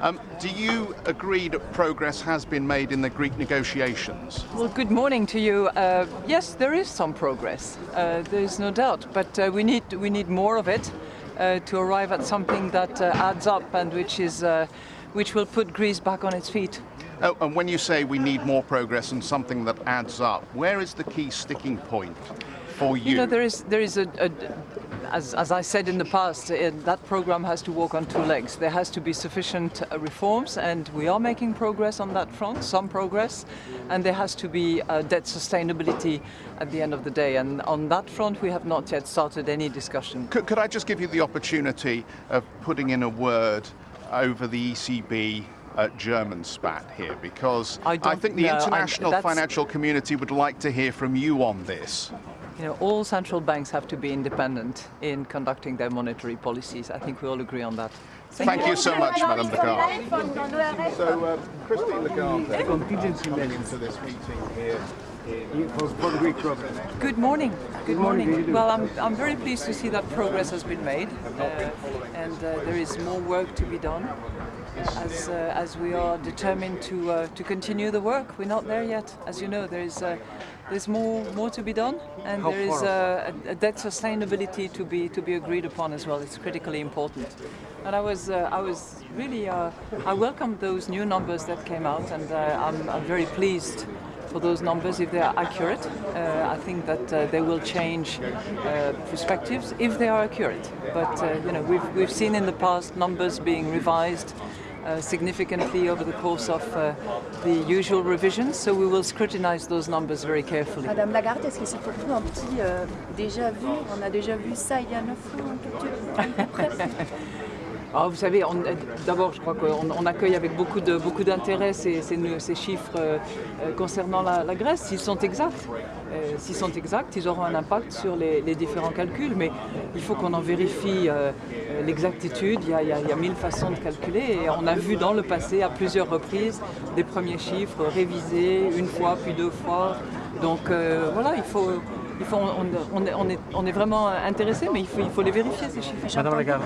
Um, do you agree that progress has been made in the Greek negotiations? Well, good morning to you. Uh, yes, there is some progress. Uh, there is no doubt, but uh, we need we need more of it uh, to arrive at something that uh, adds up and which is uh, which will put Greece back on its feet. Oh, and when you say we need more progress and something that adds up, where is the key sticking point for you? You know, there is there is a, a as, as I said in the past, uh, that program has to walk on two legs. There has to be sufficient uh, reforms, and we are making progress on that front, some progress, and there has to be uh, debt sustainability at the end of the day. And on that front, we have not yet started any discussion. Could, could I just give you the opportunity of putting in a word over the ECB uh, German spat here because I I, think the I- international that's- financial community would like to hear from you on this. You know, all central banks have to be independent in conducting their monetary policies. I think we all agree on that. Thank you so much, Madam Lagarde. Lagarde. So, uh, Christine Lagarde, contingency measures to this meeting here. Good morning. Good morning. Well, I'm, I'm very pleased to see that progress has been made, uh, and uh, there is more work to be done. As, uh, as we are determined to uh, to continue the work, we're not there yet. As you know, there is uh, there's more more to be done, and there is uh, a, a debt sustainability to be to be agreed upon as well. It's critically important. And I was uh, I was really uh, I welcomed those new numbers that came out, and uh, I'm, I'm very pleased for those numbers if they are accurate. Uh, I think that uh, they will change uh, perspectives if they are accurate. But uh, you know, we've we've seen in the past numbers being revised. Uh, significantly over the course of uh, the usual revisions, so we will scrutinize those numbers very carefully. Madame Lagarde, est-ce que c'est pour vous un petit euh, déjà vu On a déjà vu ça il y a 9 ans, Ah, vous savez, d'abord, je crois qu'on on accueille avec beaucoup d'intérêt ces, chiffres euh, euh, concernant la, Grèce, s'ils sont exacts. Euh, s'ils sont exacts, ils auront un impact sur les, différents calculs, mais il faut qu'on en vérifie l'exactitude. Il, y a- mille façons de calculer et on a vu dans le passé à plusieurs reprises des premiers chiffres révisés une fois puis deux fois. Donc voilà, il faut. Il faut, on, est, vraiment intéressé, mais il faut, il faut les vérifier ces chiffres. Madame Lagarde.